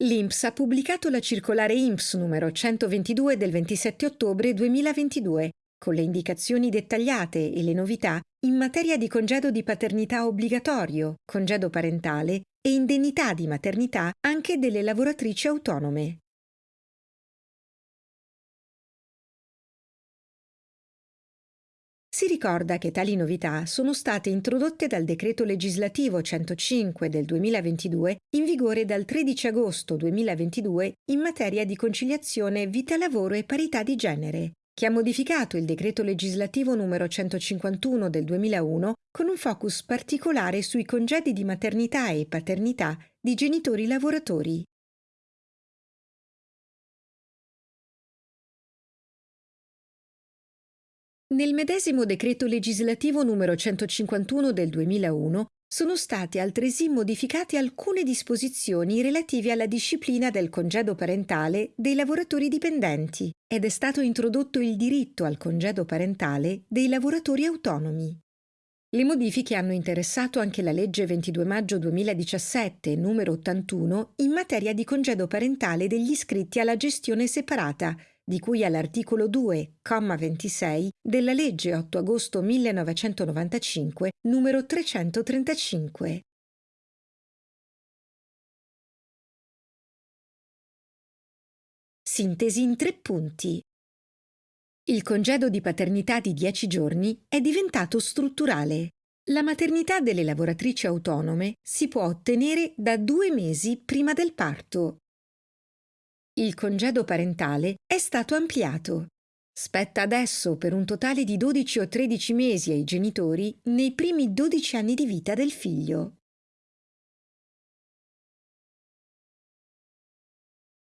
L'INPS ha pubblicato la circolare INPS numero 122 del 27 ottobre 2022 con le indicazioni dettagliate e le novità in materia di congedo di paternità obbligatorio, congedo parentale e indennità di maternità anche delle lavoratrici autonome. Si ricorda che tali novità sono state introdotte dal decreto legislativo 105 del 2022 in vigore dal 13 agosto 2022 in materia di conciliazione vita-lavoro e parità di genere, che ha modificato il decreto legislativo numero 151 del 2001 con un focus particolare sui congedi di maternità e paternità di genitori lavoratori. Nel medesimo decreto legislativo numero 151 del 2001 sono state altresì modificate alcune disposizioni relative alla disciplina del congedo parentale dei lavoratori dipendenti ed è stato introdotto il diritto al congedo parentale dei lavoratori autonomi. Le modifiche hanno interessato anche la legge 22 maggio 2017, numero 81, in materia di congedo parentale degli iscritti alla gestione separata di cui all'articolo 2, comma 26 della legge 8 agosto 1995 numero 335. Sintesi in tre punti. Il congedo di paternità di 10 giorni è diventato strutturale. La maternità delle lavoratrici autonome si può ottenere da due mesi prima del parto il congedo parentale è stato ampliato. Spetta adesso per un totale di 12 o 13 mesi ai genitori nei primi 12 anni di vita del figlio.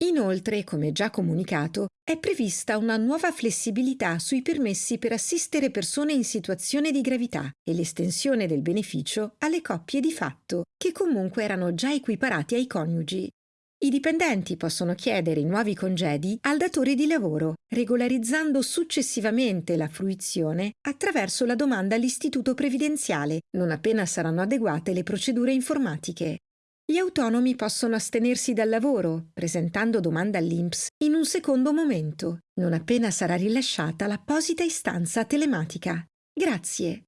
Inoltre, come già comunicato, è prevista una nuova flessibilità sui permessi per assistere persone in situazione di gravità e l'estensione del beneficio alle coppie di fatto, che comunque erano già equiparati ai coniugi. I dipendenti possono chiedere i nuovi congedi al datore di lavoro, regolarizzando successivamente la fruizione attraverso la domanda all'istituto previdenziale, non appena saranno adeguate le procedure informatiche. Gli autonomi possono astenersi dal lavoro, presentando domanda all'INPS in un secondo momento, non appena sarà rilasciata l'apposita istanza telematica. Grazie.